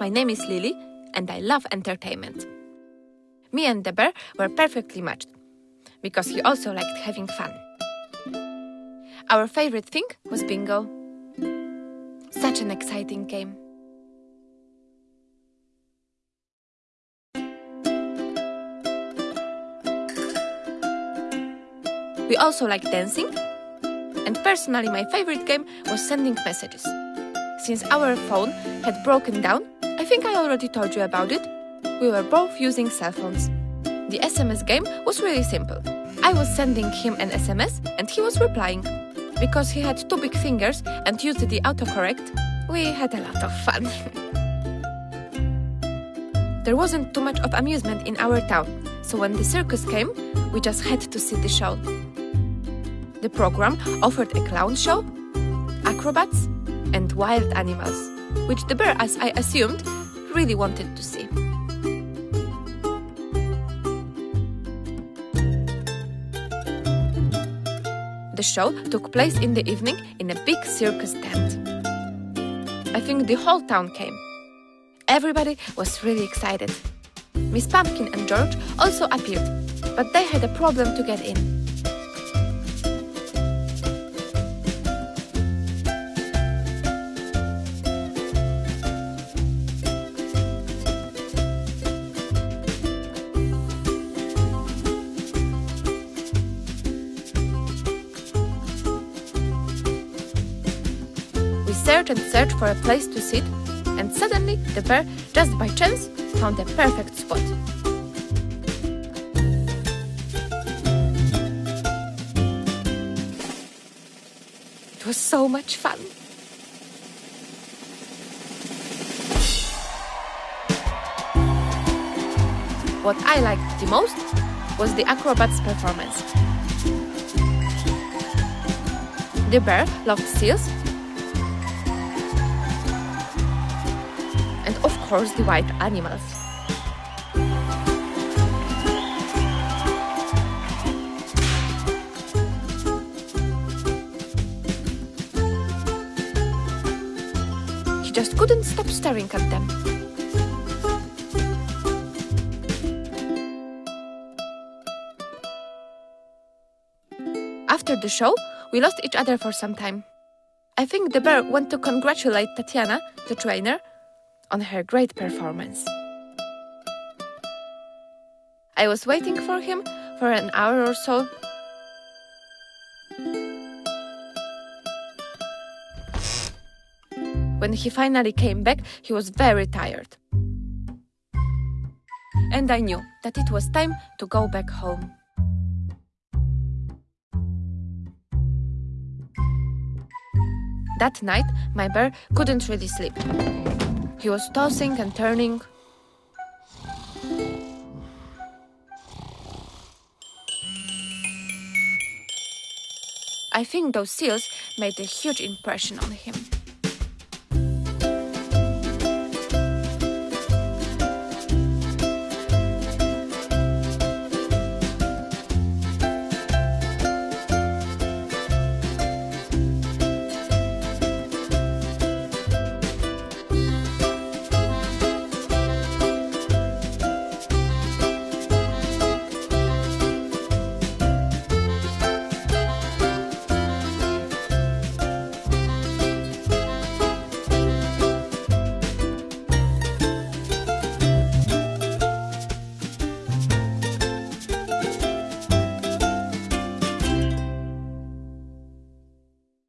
my name is Lily and I love entertainment. Me and the bear were perfectly matched because he also liked having fun. Our favorite thing was bingo. Such an exciting game. We also liked dancing, and personally, my favorite game was sending messages. Since our phone had broken down, I think I already told you about it, we were both using cell phones. The SMS game was really simple. I was sending him an SMS and he was replying. Because he had two big fingers and used the autocorrect, we had a lot of fun. there wasn't too much of amusement in our town, so when the circus came, we just had to see the show. The program offered a clown show, acrobats, and wild animals, which the bear, as I assumed, really wanted to see. The show took place in the evening in a big circus tent. I think the whole town came. Everybody was really excited. Miss Pumpkin and George also appeared, but they had a problem to get in. Searched and searched for a place to sit, and suddenly the bear, just by chance, found a perfect spot. It was so much fun. What I liked the most was the acrobat's performance. The bear loved seals course the wild animals. He just couldn't stop staring at them. After the show, we lost each other for some time. I think the bear went to congratulate Tatiana, the trainer, on her great performance. I was waiting for him for an hour or so. When he finally came back, he was very tired. And I knew that it was time to go back home. That night, my bear couldn't really sleep. He was tossing and turning. I think those seals made a huge impression on him.